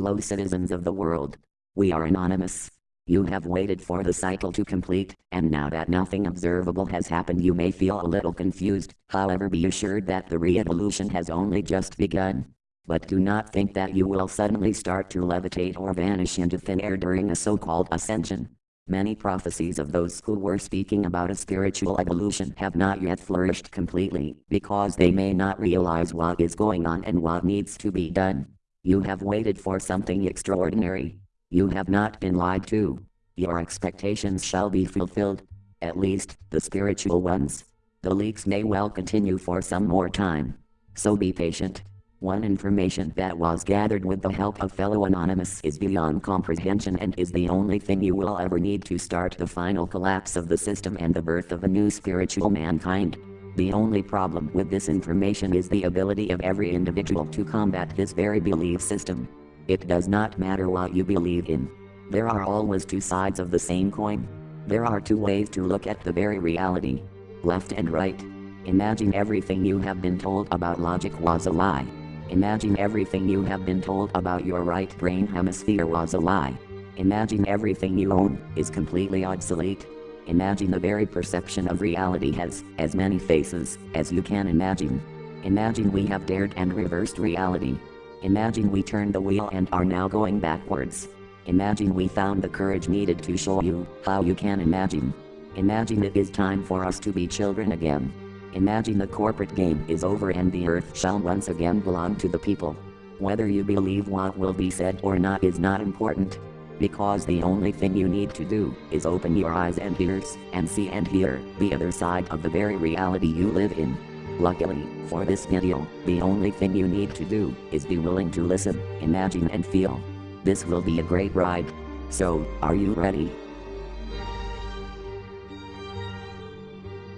Hello citizens of the world. We are anonymous. You have waited for the cycle to complete, and now that nothing observable has happened you may feel a little confused, however be assured that the re-evolution has only just begun. But do not think that you will suddenly start to levitate or vanish into thin air during a so-called ascension. Many prophecies of those who were speaking about a spiritual evolution have not yet flourished completely, because they may not realize what is going on and what needs to be done. You have waited for something extraordinary. You have not been lied to. Your expectations shall be fulfilled. At least, the spiritual ones. The leaks may well continue for some more time. So be patient. One information that was gathered with the help of fellow Anonymous is beyond comprehension and is the only thing you will ever need to start the final collapse of the system and the birth of a new spiritual mankind. The only problem with this information is the ability of every individual to combat this very belief system. It does not matter what you believe in. There are always two sides of the same coin. There are two ways to look at the very reality. Left and right. Imagine everything you have been told about logic was a lie. Imagine everything you have been told about your right brain hemisphere was a lie. Imagine everything you own is completely obsolete. Imagine the very perception of reality has as many faces as you can imagine. Imagine we have dared and reversed reality. Imagine we turned the wheel and are now going backwards. Imagine we found the courage needed to show you how you can imagine. Imagine it is time for us to be children again. Imagine the corporate game is over and the earth shall once again belong to the people. Whether you believe what will be said or not is not important because the only thing you need to do is open your eyes and ears and see and hear the other side of the very reality you live in. Luckily, for this video, the only thing you need to do is be willing to listen, imagine and feel. This will be a great ride. So, are you ready?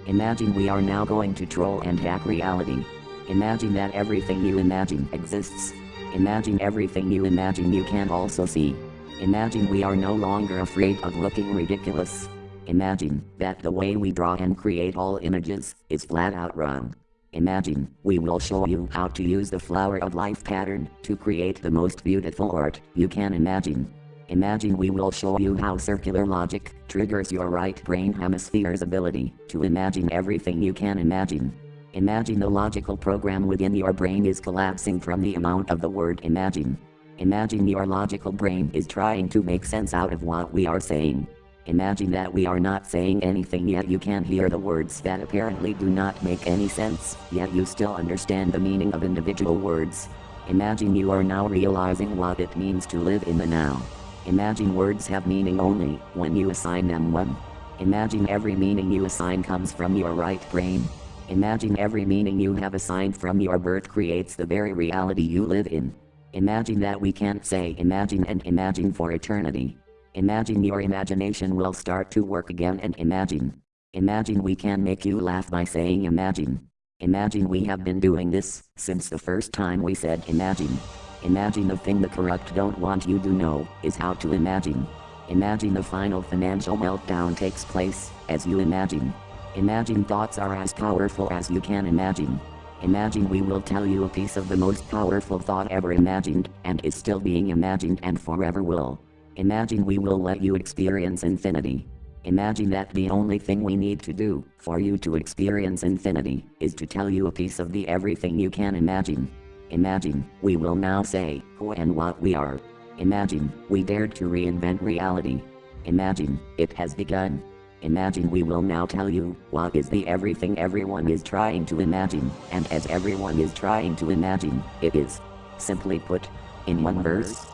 Imagine we are now going to troll and hack reality. Imagine that everything you imagine exists. Imagine everything you imagine you can also see. Imagine we are no longer afraid of looking ridiculous. Imagine that the way we draw and create all images is flat out wrong. Imagine we will show you how to use the flower of life pattern to create the most beautiful art you can imagine. Imagine we will show you how circular logic triggers your right brain hemisphere's ability to imagine everything you can imagine. Imagine the logical program within your brain is collapsing from the amount of the word imagine. Imagine your logical brain is trying to make sense out of what we are saying. Imagine that we are not saying anything yet you can hear the words that apparently do not make any sense, yet you still understand the meaning of individual words. Imagine you are now realizing what it means to live in the now. Imagine words have meaning only when you assign them one. Imagine every meaning you assign comes from your right brain. Imagine every meaning you have assigned from your birth creates the very reality you live in. Imagine that we can't say imagine and imagine for eternity. Imagine your imagination will start to work again and imagine. Imagine we can make you laugh by saying imagine. Imagine we have been doing this since the first time we said imagine. Imagine the thing the corrupt don't want you to know is how to imagine. Imagine the final financial meltdown takes place as you imagine. Imagine thoughts are as powerful as you can imagine. Imagine we will tell you a piece of the most powerful thought ever imagined, and is still being imagined and forever will. Imagine we will let you experience infinity. Imagine that the only thing we need to do, for you to experience infinity, is to tell you a piece of the everything you can imagine. Imagine, we will now say, who and what we are. Imagine, we dared to reinvent reality. Imagine, it has begun. Imagine we will now tell you what is the everything everyone is trying to imagine, and as everyone is trying to imagine, it is. Simply put, in one verse.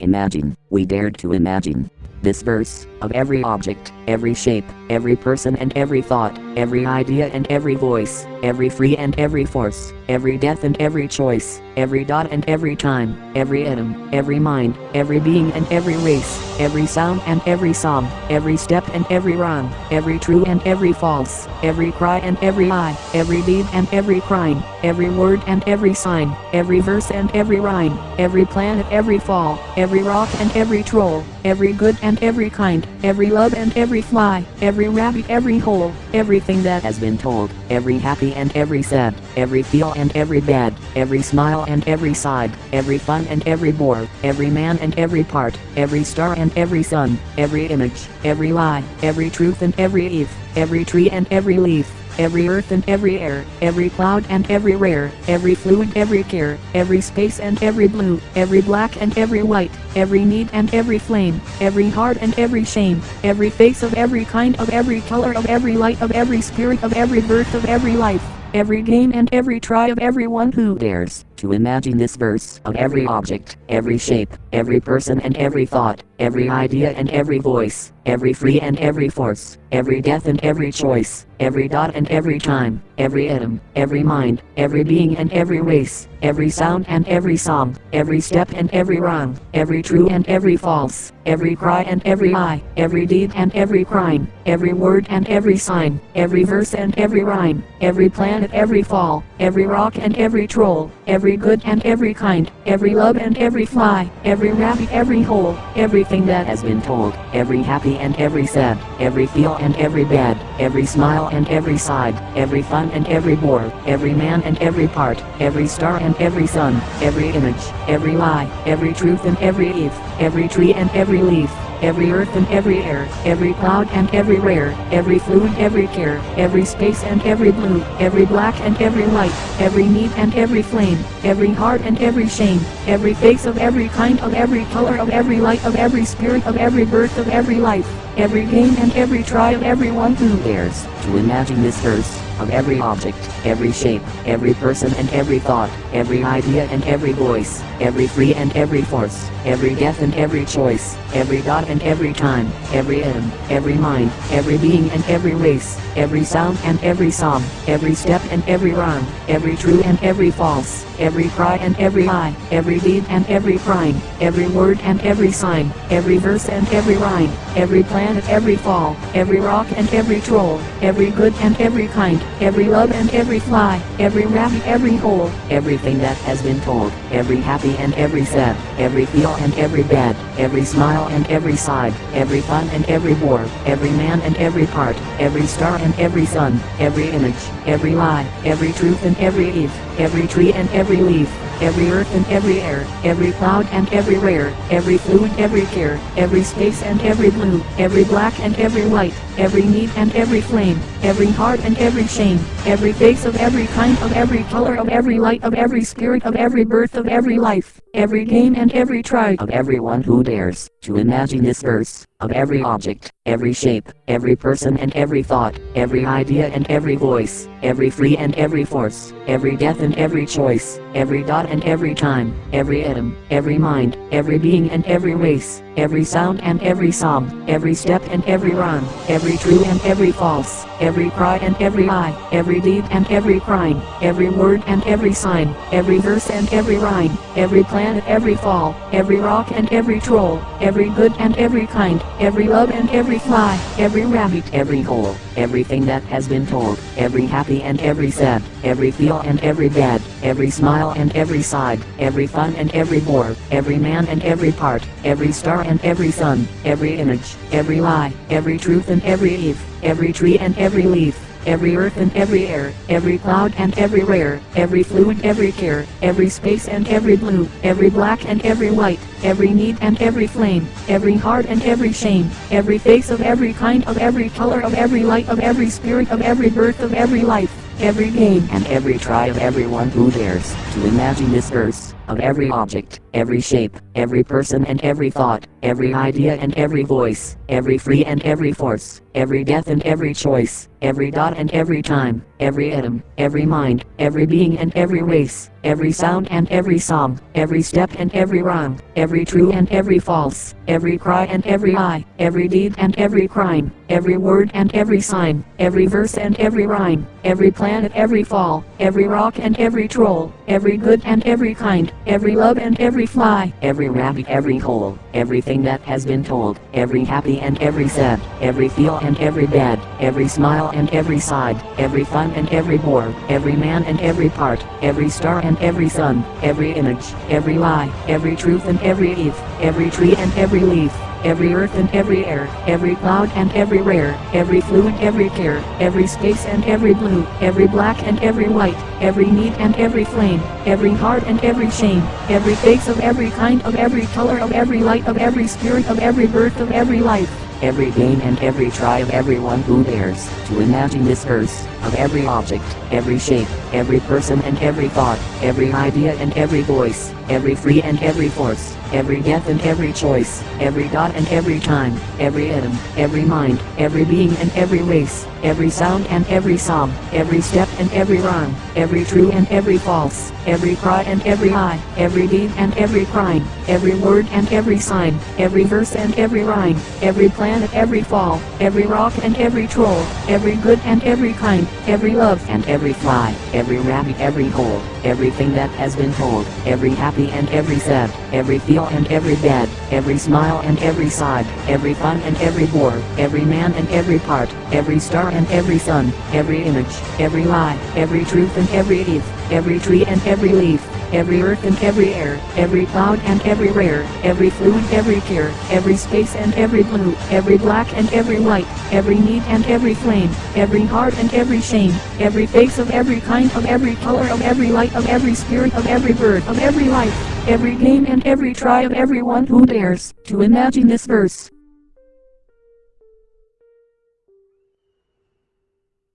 Imagine, we dared to imagine. This verse, of every object, every shape, every person and every thought, every idea and every voice, every free and every force, every death and every choice, every dot and every time, every atom, every mind, every being and every race, every sound and every song, every step and every rhyme, every true and every false, every cry and every eye, every deed and every crime, every word and every sign, every verse and every rhyme, every planet every fall, every rock and every troll, every good and every kind, every love and every fly, every rabbit every hole, everything that has been told, every happy and every sad, every feel and every bad, every smile and every side, every fun and every bore, every man and every part, every star and every sun, every image, every lie, every truth and every eve, every tree and every leaf, every earth and every air, every cloud and every rare, every fluid every care, every space and every blue, every black and every white, every need and every flame, every heart and every shame, every face of every kind of every color of every light of every spirit of every birth of every life, every game and every try of everyone who dares to imagine this verse of every object, every shape, every person and every thought, every idea and every voice, every free and every force, every death and every choice, every dot and every time, every atom, every mind, every being and every race, every sound and every song, every step and every wrong, every true and every false, every cry and every eye, every deed and every crime, every word and every sign, every verse and every rhyme, every planet every fall, every rock and every troll, every good and every kind, every love and every fly, every rabbit every hole, everything that has been told, every happy and every sad, every feel and every bad, every smile and every side, every fun and every bore, every man and every part, every star and every sun, every image, every lie, every truth and every eve, every tree and every leaf, every earth and every air, every cloud and every rare, every fluid every care, every space and every blue, every black and every white, every need and every flame, every heart and every shame, every face of every kind of every color of every light of every spirit of every birth of every life, every game and every try of everyone who dares to imagine this verse of every object, every shape, every person and every thought, every idea and every voice, every free and every force, every death and every choice, every dot and every time, every atom, every mind, every being and every race, every sound and every song, every step and every rhyme, every true and every false, every cry and every eye, every deed and every crime, every word and every sign, every verse and every rhyme, every planet every fall, every rock and every troll, every good and every kind, every love and every fly, every rabbit every hole, everything that has been told, every happy and every sad, every feel and every bad, every smile and every side, every fun and every bore, every man and every part, every star and every sun, every image, every lie, every truth and every eve, every tree and every leaf, every earth and every air, every cloud and every rare, every fluid every care, every space and every blue, every black and every white, every need and every flame, every heart and every shame, every face of every kind of every color of every light of every spirit of every birth of every life, every game and every try of everyone who dares to imagine this verse of every object, every shape, every person and every thought, every idea and every voice, every free and every force, every death and every choice, every dot and every time, every atom, every mind, every being and every race, every sound and every song, every step and every rhyme, every true and every false, every cry and every eye, every deed and every crime, every word and every sign, every verse and every rhyme, every planet every fall, every rock and every troll, every good and every kind, every love and every fly, every rabbit every hole, everything that has been told, every happy and every sad, every feel and every bad, every smile and every side, every fun and every bore, every man and every part, every star and every sun, every image, every lie, every truth and every eve, every tree and every leaf, every earth and every air, every cloud and every rare, every fluid every care, every space and every blue, every black and every white, every need and every flame, every heart and every shame, every face of every kind of every color of every light of every spirit of every birth of every life, every game and every try of everyone who dares to imagine this verse of every object, every shape, every person and every thought, every idea and every voice, every free and every force, every death and every choice, every dot and every time, every atom, every mind, every being and every race, every sound and every song, every step and every rhyme, every true and every false, every cry and every eye, every deed and every crime, every word and every sign, every verse and every rhyme, every planet every fall, every rock and every troll, every good and every kind, every love and every fly, every rabbit every hole, everything that has been told, every happy and every sad, every feel and every bad, every smile and every side, every fun and every bore, every man and every part, every star and every sun, every image, every lie, every truth and every eve, every tree and every leaf, every earth and every air, every cloud and every rare, every fluid, every care, every space and every blue, every black and every white, every need and every flame, every heart and every shame, every face of every kind of every color of every light of every spirit of every birth of every life every gain and every try of everyone who dares to imagine this verse, of every object, every shape, every person and every thought, every idea and every voice, every free and every force, every death and every choice, every dot and every time, every atom, every mind, every being and every race, every sound and every sob, every step and every rhyme, every true and every false, every cry and every eye, every deed and every crime, every word and every sign, every verse and every rhyme, every planet, every fall, every rock and every troll, every good and every kind, every love and every fly, every rabbit, every hole, everything that has been told, every happy and every sad, every feel and every bad, every smile and every side, every fun and every bore, every man and every part, every star and every sun, every image, every lie, every truth and every eve, every tree and every leaf, every earth and every air, every cloud and every rare, every fluid, every care, every space and every blue, every black and every white, every need and every flame, every heart and every shame, every face of every kind of every color of every light of every spirit of every bird of every life, every game and every try of everyone who dares to imagine this verse.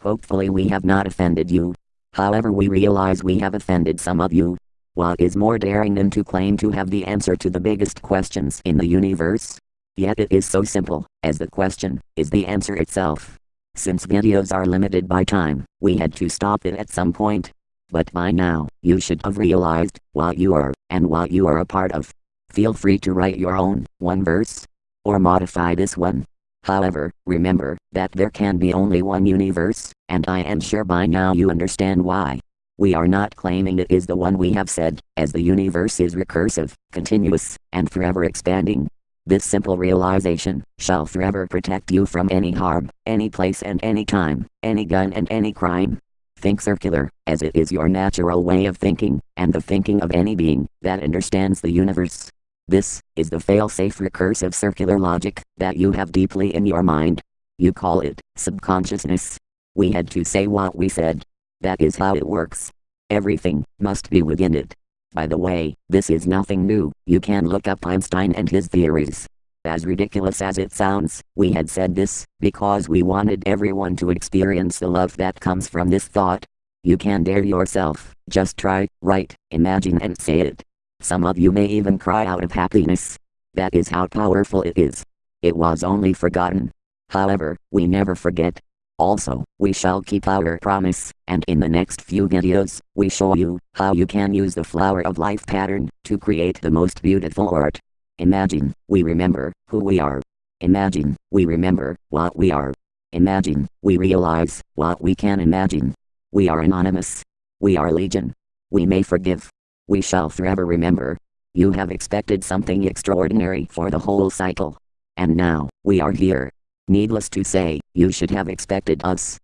Hopefully we have not offended you. However we realize we have offended some of you. What is more daring than to claim to have the answer to the biggest questions in the universe? Yet it is so simple, as the question, is the answer itself. Since videos are limited by time, we had to stop it at some point. But by now, you should have realized what you are, and what you are a part of. Feel free to write your own, one verse, or modify this one. However, remember, that there can be only one universe, and I am sure by now you understand why. We are not claiming it is the one we have said, as the universe is recursive, continuous, and forever expanding. This simple realization shall forever protect you from any harm, any place and any time, any gun and any crime. Think circular, as it is your natural way of thinking, and the thinking of any being that understands the universe. This is the fail-safe recursive circular logic that you have deeply in your mind. You call it subconsciousness. We had to say what we said, that is how it works. Everything must be within it. By the way, this is nothing new, you can look up Einstein and his theories. As ridiculous as it sounds, we had said this, because we wanted everyone to experience the love that comes from this thought. You can dare yourself, just try, write, imagine and say it. Some of you may even cry out of happiness. That is how powerful it is. It was only forgotten. However, we never forget, also, we shall keep our promise, and in the next few videos, we show you how you can use the flower of life pattern to create the most beautiful art. Imagine, we remember who we are. Imagine, we remember what we are. Imagine, we realize what we can imagine. We are anonymous. We are legion. We may forgive. We shall forever remember. You have expected something extraordinary for the whole cycle. And now, we are here. Needless to say, you should have expected us.